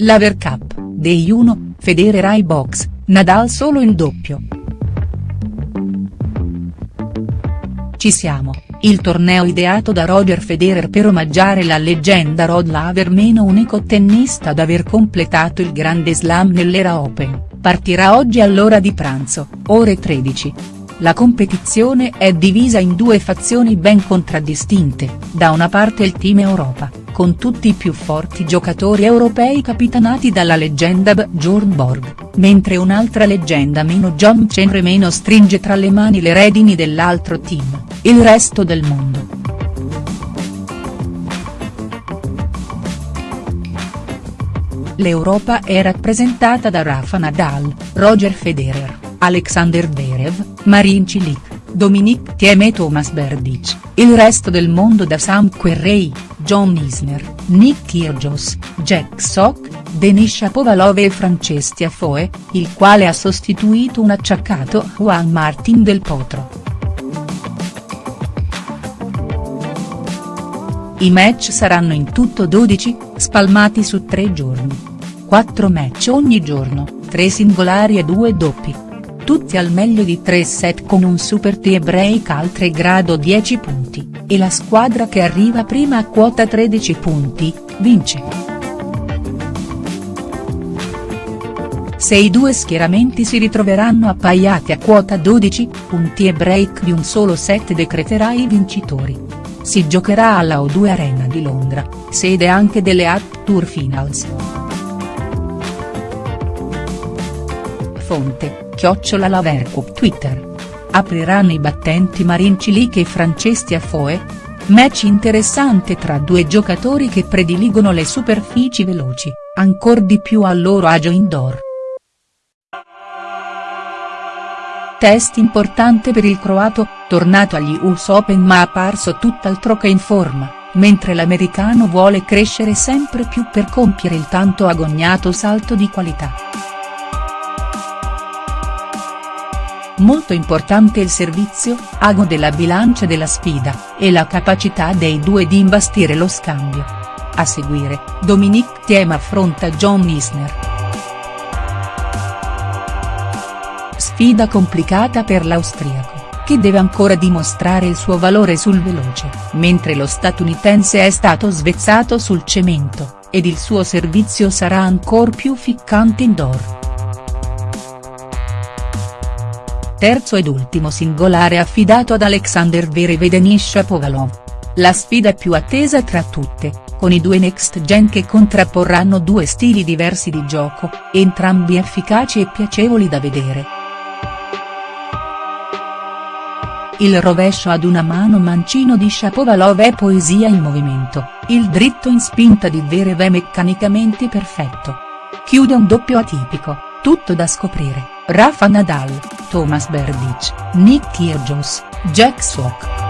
Laver Cup, Day 1, Federer ai box, Nadal solo in doppio. Ci siamo, il torneo ideato da Roger Federer per omaggiare la leggenda Rod Laver meno unico tennista ad aver completato il grande slam nell'era Open, partirà oggi all'ora di pranzo, ore 13. La competizione è divisa in due fazioni ben contraddistinte, da una parte il Team Europa, con tutti i più forti giocatori europei capitanati dalla leggenda Bjorn Borg, mentre un'altra leggenda meno John Chenre meno stringe tra le mani le redini dell'altro team, il resto del mondo. L'Europa è rappresentata da Rafa Nadal, Roger Federer, Alexander Verev, Marin Cilic, Dominic Thiem e Thomas Berdych, il resto del mondo da Sam Querrey, John Isner, Nick Kyrgios, Jack Sock, Denis Shapovalov e Franceschi Afoe, il quale ha sostituito un acciaccato Juan Martin del Potro. I match saranno in tutto 12, spalmati su tre giorni. 4 match ogni giorno, 3 singolari e 2 doppi. Tutti al meglio di 3 set con un super tie break al 3 grado 10 punti, e la squadra che arriva prima a quota 13 punti, vince. Se i due schieramenti si ritroveranno appaiati a quota 12, un tie break di un solo set decreterà i vincitori si giocherà alla O2 Arena di Londra, sede anche delle App Tour Finals. Fonte, Chiocciola Lavercup Twitter. Apriranno i battenti Marin Cilic e Franceschi Afoe? Match interessante tra due giocatori che prediligono le superfici veloci, ancor di più al loro agio indoor. Test importante per il croato, tornato agli US Open ma apparso tutt'altro che in forma, mentre l'americano vuole crescere sempre più per compiere il tanto agognato salto di qualità. Molto importante il servizio, ago della bilancia della sfida, e la capacità dei due di imbastire lo scambio. A seguire, Dominic Thiem affronta John Isner. Sfida complicata per l'austriaco, che deve ancora dimostrare il suo valore sul veloce, mentre lo statunitense è stato svezzato sul cemento, ed il suo servizio sarà ancor più ficcante indoor. Terzo ed ultimo singolare affidato ad Alexander Verev e Denis Shapovalov. La sfida più attesa tra tutte, con i due next gen che contrapporranno due stili diversi di gioco, entrambi efficaci e piacevoli da vedere. Il rovescio ad una mano mancino di Shapovalov è poesia in movimento, il dritto in spinta di Verev è meccanicamente perfetto. Chiude un doppio atipico, tutto da scoprire, Rafa Nadal, Thomas Berdych, Nick Kyrgios, Jack Sock.